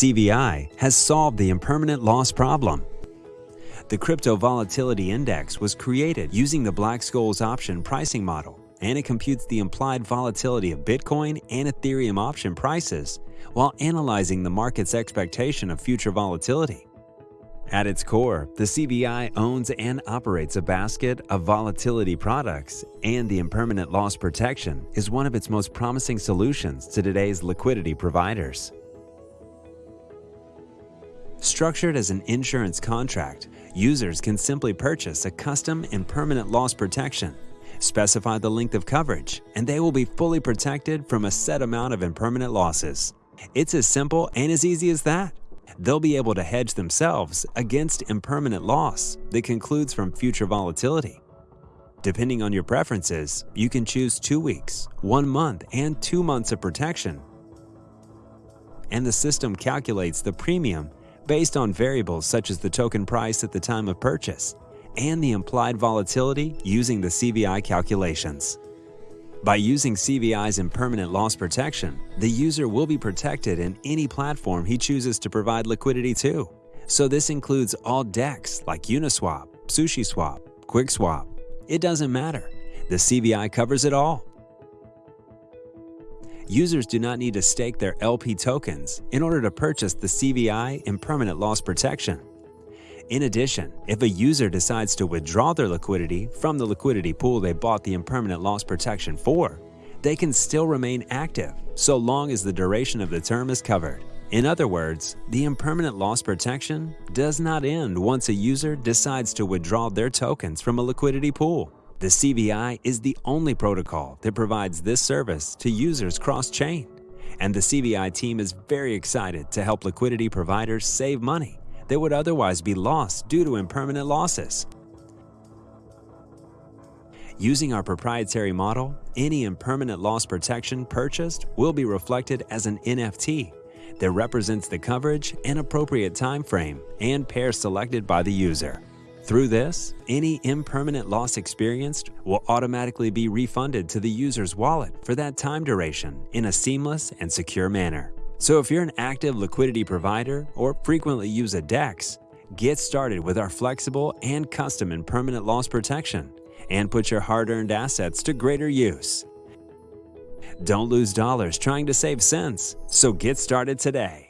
CVI has solved the impermanent loss problem. The Crypto Volatility Index was created using the Black-Scholes option pricing model, and it computes the implied volatility of Bitcoin and Ethereum option prices while analyzing the market's expectation of future volatility. At its core, the CVI owns and operates a basket of volatility products, and the impermanent loss protection is one of its most promising solutions to today's liquidity providers. Structured as an insurance contract, users can simply purchase a custom impermanent loss protection, specify the length of coverage, and they will be fully protected from a set amount of impermanent losses. It's as simple and as easy as that they'll be able to hedge themselves against impermanent loss that concludes from future volatility. Depending on your preferences, you can choose two weeks, one month, and two months of protection. And the system calculates the premium based on variables such as the token price at the time of purchase and the implied volatility using the CVI calculations. By using CVI's impermanent loss protection, the user will be protected in any platform he chooses to provide liquidity to. So this includes all DEX like Uniswap, SushiSwap, QuickSwap. It doesn't matter. The CVI covers it all. Users do not need to stake their LP tokens in order to purchase the CVI impermanent loss protection. In addition, if a user decides to withdraw their liquidity from the liquidity pool they bought the impermanent loss protection for, they can still remain active so long as the duration of the term is covered. In other words, the impermanent loss protection does not end once a user decides to withdraw their tokens from a liquidity pool. The CVI is the only protocol that provides this service to users cross-chain, and the CVI team is very excited to help liquidity providers save money that would otherwise be lost due to impermanent losses. Using our proprietary model, any impermanent loss protection purchased will be reflected as an NFT that represents the coverage and appropriate time frame and pair selected by the user. Through this, any impermanent loss experienced will automatically be refunded to the user's wallet for that time duration in a seamless and secure manner. So if you're an active liquidity provider or frequently use a DEX, get started with our flexible and custom impermanent loss protection and put your hard-earned assets to greater use. Don't lose dollars trying to save cents, so get started today.